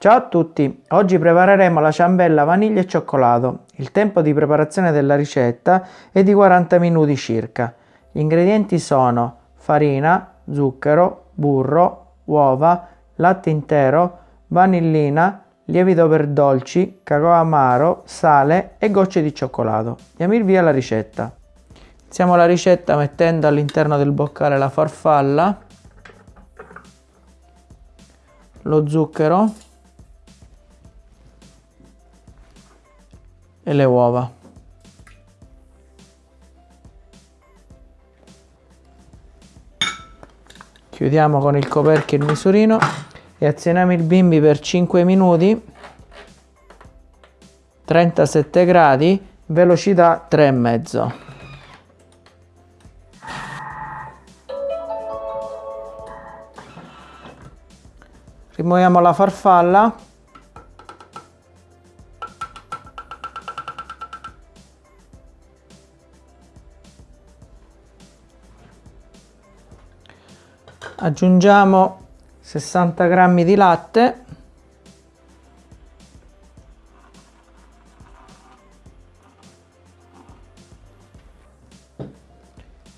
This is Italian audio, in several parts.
Ciao a tutti, oggi prepareremo la ciambella vaniglia e cioccolato. Il tempo di preparazione della ricetta è di 40 minuti circa. Gli ingredienti sono farina, zucchero, burro, uova, latte intero, vanillina, lievito per dolci, cacao amaro, sale e gocce di cioccolato. Andiamo il via la ricetta. Iniziamo la ricetta mettendo all'interno del boccale la farfalla, lo zucchero e le uova. Chiudiamo con il coperchio il misurino e azioniamo il bimbi per 5 minuti 37 gradi velocità 3,5 rimuoviamo la farfalla aggiungiamo 60 grammi di latte.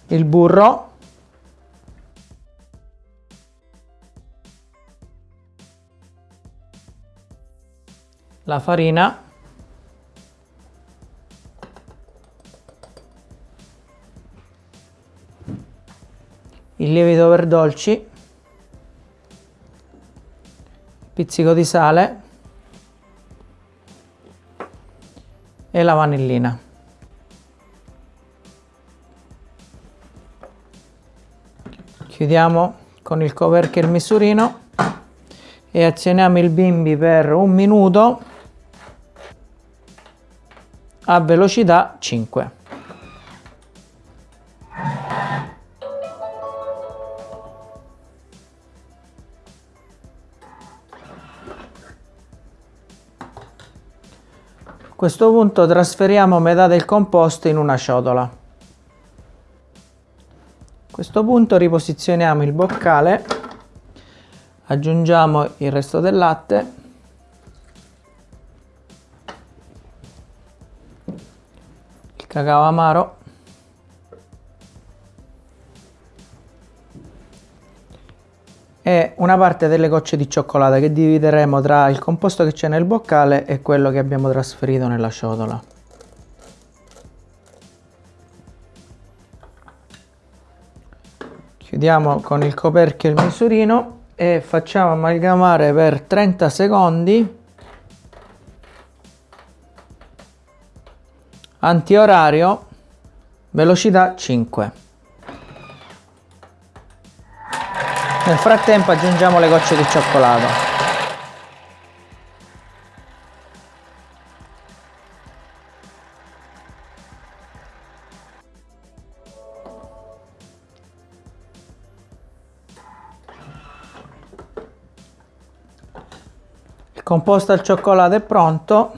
Il burro. La farina il lievito per dolci pizzico di sale e la vanillina. Chiudiamo con il coperchio il misurino e azioniamo il bimbi per un minuto a velocità 5. Questo punto trasferiamo metà del composto in una ciotola. A questo punto riposizioniamo il boccale, aggiungiamo il resto del latte, il cacao amaro e una parte delle gocce di cioccolata che divideremo tra il composto che c'è nel boccale e quello che abbiamo trasferito nella ciotola. Chiudiamo con il coperchio il misurino e facciamo amalgamare per 30 secondi antiorario velocità 5 Nel frattempo aggiungiamo le gocce di cioccolato. Il composto al cioccolato è pronto.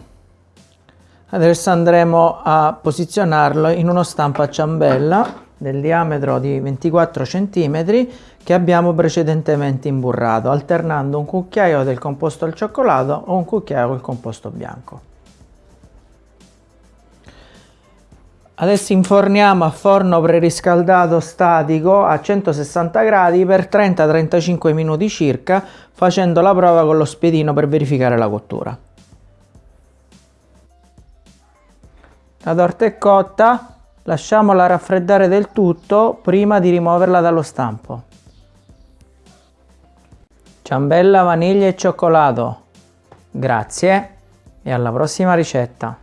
Adesso andremo a posizionarlo in uno stampo a ciambella del diametro di 24 cm che abbiamo precedentemente imburrato, alternando un cucchiaio del composto al cioccolato o un cucchiaio col composto bianco. Adesso inforniamo a forno preriscaldato statico a 160 gradi per 30-35 minuti circa, facendo la prova con lo spiedino per verificare la cottura. La torta è cotta, Lasciamola raffreddare del tutto prima di rimuoverla dallo stampo. Ciambella, vaniglia e cioccolato. Grazie e alla prossima ricetta.